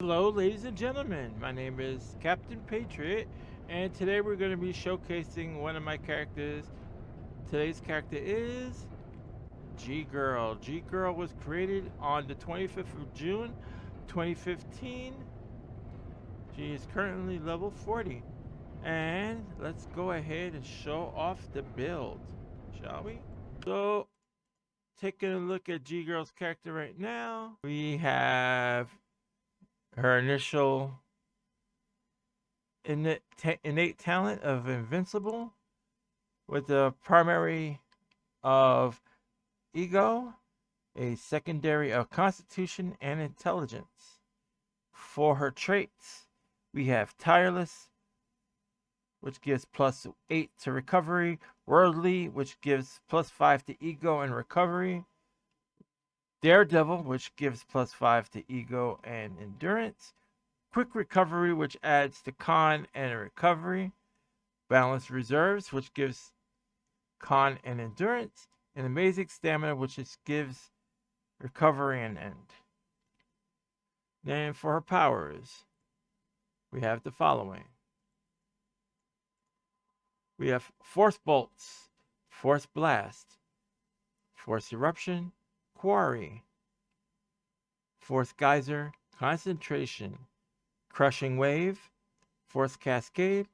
Hello, ladies and gentlemen. My name is Captain Patriot, and today we're going to be showcasing one of my characters. Today's character is G Girl. G Girl was created on the 25th of June, 2015. She is currently level 40. And let's go ahead and show off the build, shall we? So, taking a look at G Girl's character right now, we have her initial innate, talent of Invincible with the primary of Ego, a secondary of Constitution and Intelligence. For her traits, we have Tireless, which gives plus 8 to recovery, Worldly, which gives plus 5 to ego and recovery, Daredevil, which gives plus 5 to ego and endurance, Quick Recovery, which adds to con and recovery, Balanced Reserves, which gives con and endurance, and Amazing Stamina, which just gives recovery and end. Then for her powers, we have the following. We have Force Bolts, Force Blast, Force Eruption, Quarry, Force Geyser, Concentration, Crushing Wave, Force Cascade,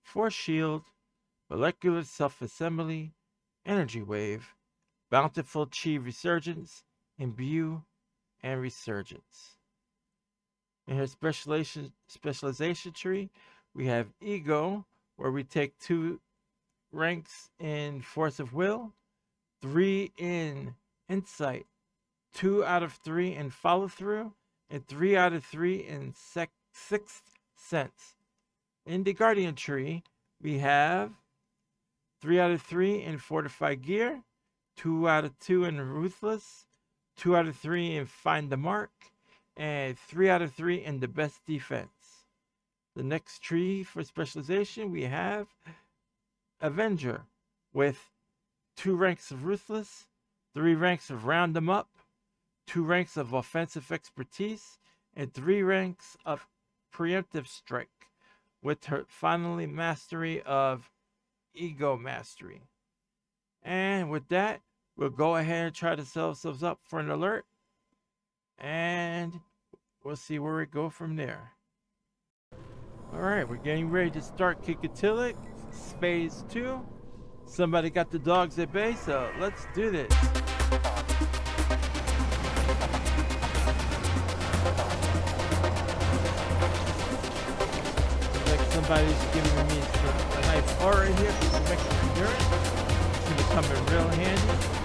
Force Shield, Molecular Self-Assembly, Energy Wave, Bountiful Chi Resurgence, Imbue, and Resurgence. In her specialization, specialization tree, we have Ego, where we take two ranks in Force of Will, three in Insight, two out of three in Follow Through, and three out of three in Sixth Sense. In the Guardian tree, we have three out of three in Fortified Gear, two out of two in Ruthless, two out of three in Find the Mark, and three out of three in the best defense. The next tree for specialization we have Avenger with two ranks of Ruthless, three ranks of round them Up, two ranks of Offensive Expertise, and three ranks of Preemptive Strike with her finally mastery of Ego Mastery. And with that, we'll go ahead and try to set ourselves up for an alert and we'll see where we go from there. All right, we're getting ready to start Kigatilik, phase two. Somebody got the dogs at bay, so let's do this. Somebody's giving me a nice aura here some extra endurance. It's gonna come in real handy.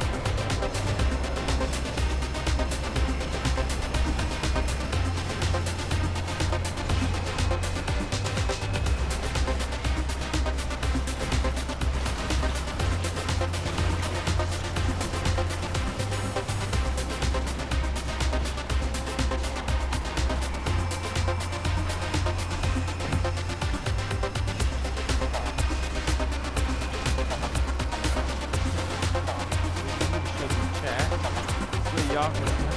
Thank you.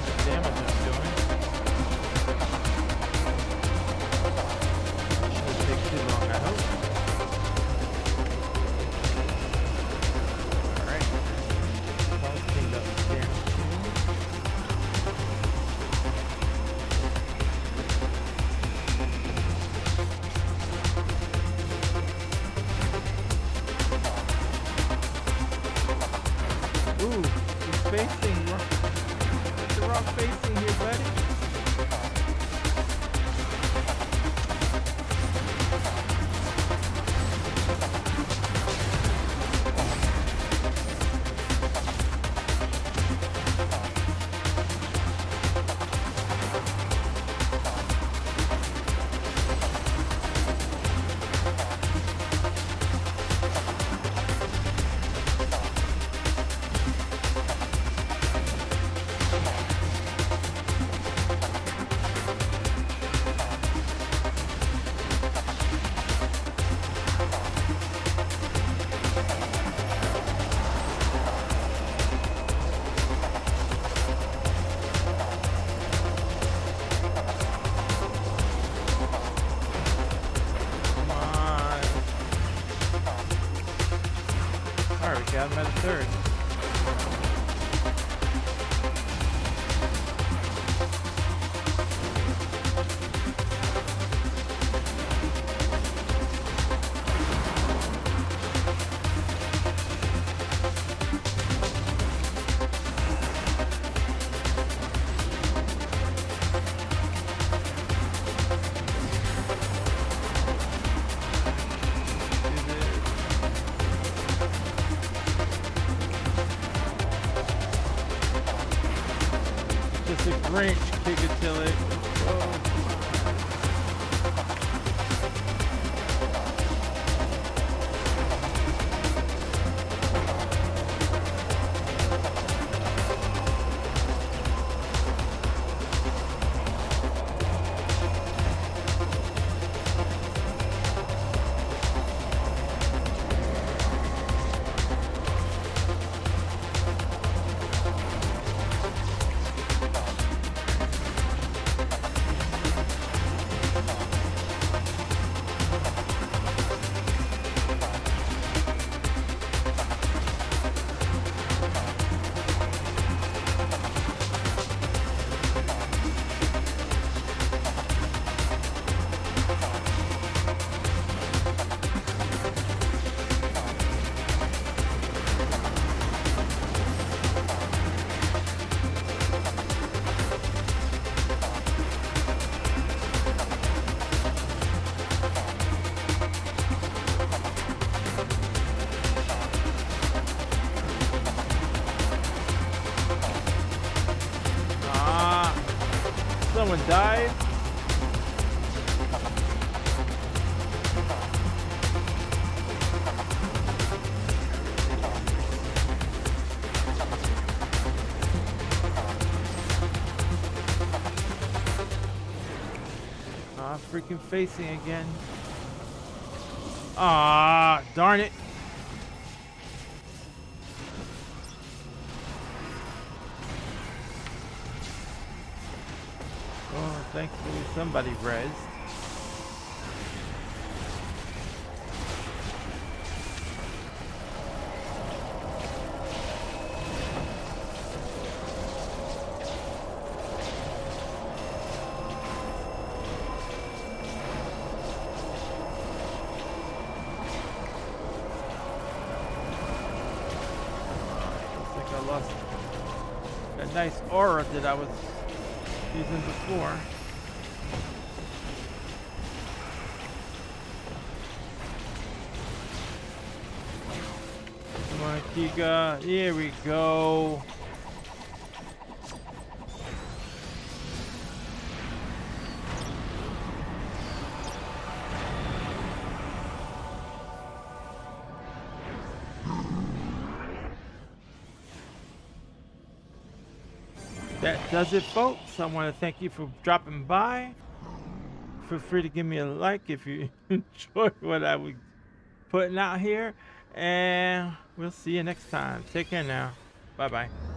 Shouldn't take too long, I hope. Alright. Up damage Ooh, he's. Face in facing here, buddy. Grinch kick it till. Oh. Ah, someone died. Ah, freaking facing again. Ah, darn it. Thankfully somebody rezzed. I lost that nice aura that I was using before. Here we go. That does it, folks. I want to thank you for dropping by. Feel free to give me a like if you enjoy what I was putting out here. And we'll see you next time. Take care now. Bye bye.